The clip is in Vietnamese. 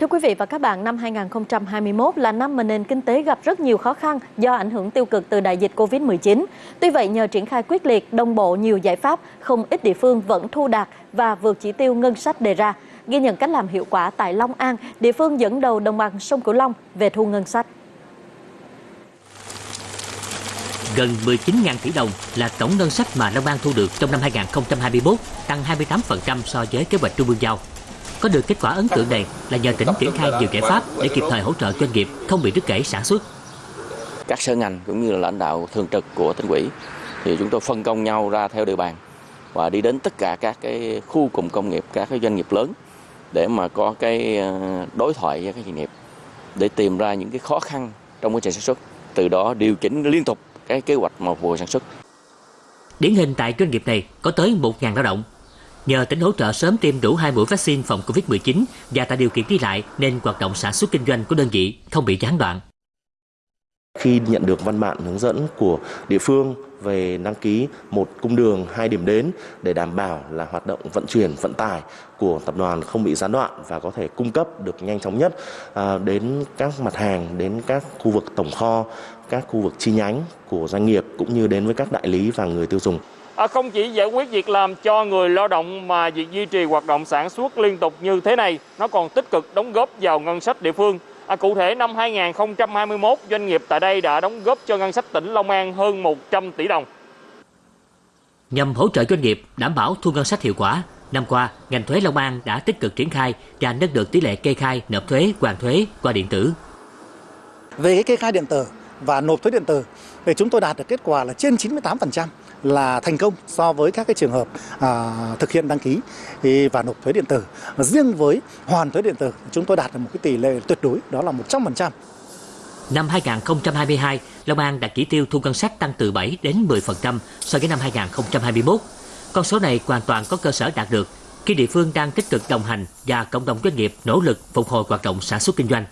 Thưa quý vị và các bạn, năm 2021 là năm mà nền kinh tế gặp rất nhiều khó khăn do ảnh hưởng tiêu cực từ đại dịch Covid-19. Tuy vậy, nhờ triển khai quyết liệt, đồng bộ nhiều giải pháp, không ít địa phương vẫn thu đạt và vượt chỉ tiêu ngân sách đề ra. Ghi nhận cách làm hiệu quả tại Long An, địa phương dẫn đầu đồng bằng sông Cửu Long về thu ngân sách. Gần 19.000 tỷ đồng là tổng ngân sách mà Long An thu được trong năm 2021, tăng 28% so với kế hoạch trung ương giao. Có được kết quả ấn tượng này là nhờ tỉnh triển khai nhiều giải pháp để kịp thời hỗ trợ doanh nghiệp không bị đứt gãy sản xuất. Các sở ngành cũng như là lãnh đạo thường trực của tỉnh ủy thì chúng tôi phân công nhau ra theo địa bàn và đi đến tất cả các cái khu cụm công nghiệp, các cái doanh nghiệp lớn để mà có cái ờ, đối thoại với các doanh nghiệp để tìm ra những cái khó khăn trong quá trình sản xuất, từ đó điều chỉnh liên tục cái kế hoạch một vụ sản xuất. Điển hình tại doanh nghiệp này có tới 1.000 lao động Nhờ tỉnh hỗ trợ sớm tiêm đủ hai mũi vaccine phòng Covid-19 và tạo điều kiện đi lại nên hoạt động sản xuất kinh doanh của đơn vị không bị gián đoạn. Khi nhận được văn bản hướng dẫn của địa phương về đăng ký một cung đường, hai điểm đến để đảm bảo là hoạt động vận chuyển, vận tải của tập đoàn không bị gián đoạn và có thể cung cấp được nhanh chóng nhất à, đến các mặt hàng, đến các khu vực tổng kho, các khu vực chi nhánh của doanh nghiệp cũng như đến với các đại lý và người tiêu dùng. À, không chỉ giải quyết việc làm cho người lao động mà việc duy trì hoạt động sản xuất liên tục như thế này nó còn tích cực đóng góp vào ngân sách địa phương. À, cụ thể năm 2021 doanh nghiệp tại đây đã đóng góp cho ngân sách tỉnh Long An hơn 100 tỷ đồng. Nhằm hỗ trợ doanh nghiệp đảm bảo thu ngân sách hiệu quả, năm qua ngành thuế Long An đã tích cực triển khai và nâng được tỷ lệ kê khai nộp thuế hoàn thuế qua điện tử. Về cái kê khai điện tử và nộp thuế điện tử thì chúng tôi đạt được kết quả là trên 98% là thành công so với các cái trường hợp à, thực hiện đăng ký và nộp thuế điện tử. Riêng với hoàn thuế điện tử chúng tôi đạt được một cái tỷ lệ tuyệt đối đó là 100%. Năm 2022, Long An đạt chỉ tiêu thu ngân sách tăng từ 7 đến 10% so với năm 2021. Con số này hoàn toàn có cơ sở đạt được khi địa phương đang tích cực đồng hành và cộng đồng doanh nghiệp nỗ lực phục hồi hoạt động sản xuất kinh doanh.